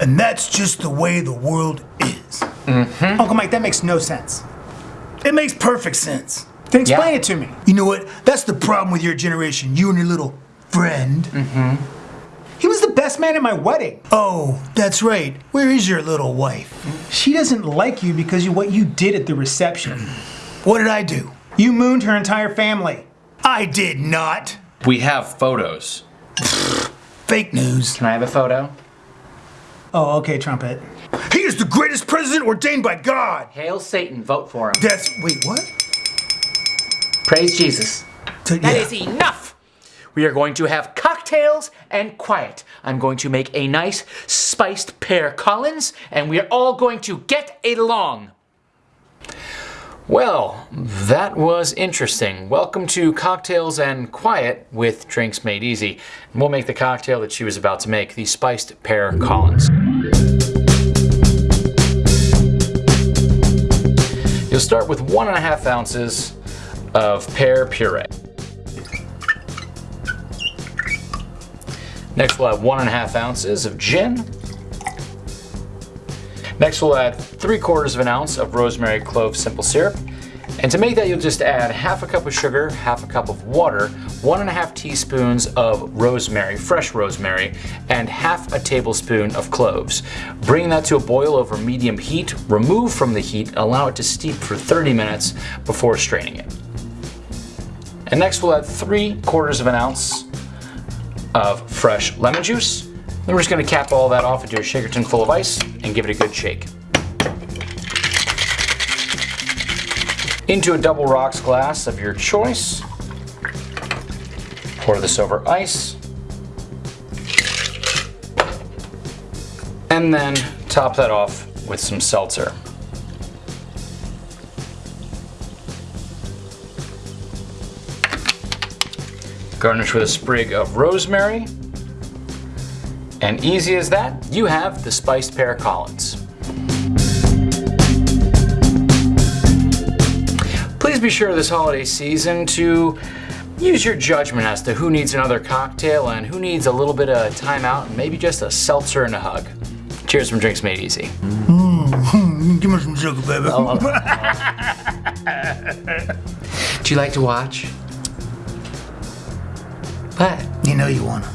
And that's just the way the world is. Uncle Mike, that makes no sense. It makes perfect sense. Then explain Yeah. it to me. You know what? That's the problem with your generation. You and your little friend. Mm-hmm. He was the best man at my wedding. Oh, that's right. Where is your little wife? She doesn't like you because of what you did at the reception. What did I do? You mooned her entire family. I did not. We have photos. Fake news. Can I have a photo? Oh, okay, trumpet. He is the greatest president ordained by God. Hail Satan, vote for him. That's wait, what? Praise Jesus. To- That yeah. is enough! We are going to have cocktails and quiet. I'm going to make a nice spiced pear Collins, and we are all going to get along. Well, that was interesting. Welcome to Cocktails and Quiet with Drinks Made Easy. And we'll make the cocktail that she was about to make, the spiced pear Collins. You'll start with one and a half ounces of pear puree. Next we'll add one and a half ounces of gin. Next we'll add three quarters of an ounce of rosemary clove simple syrup. And to make that you'll just add half a cup of sugar, half a cup of water, one and a half teaspoons of rosemary, fresh rosemary, and half a tablespoon of cloves. Bring that to a boil over medium heat, remove from the heat, allow it to steep for 30 minutes before straining it. And next we'll add three quarters of an ounce of fresh lemon juice. Then we're just gonna cap all that off into a shaker tin full of ice and give it a good shake. Into a double rocks glass of your choice. Pour this over ice. And then top that off with some seltzer. Garnish with a sprig of rosemary. And easy as that, you have the spiced pear Collins. Please be sure this holiday season to use your judgment as to who needs another cocktail and who needs a little bit of time out and maybe just a seltzer and a hug. Cheers from Drinks Made Easy. Mm-hmm. Give me some sugar, baby. Oh, oh, oh. Do you like to watch? What? You know you wanna.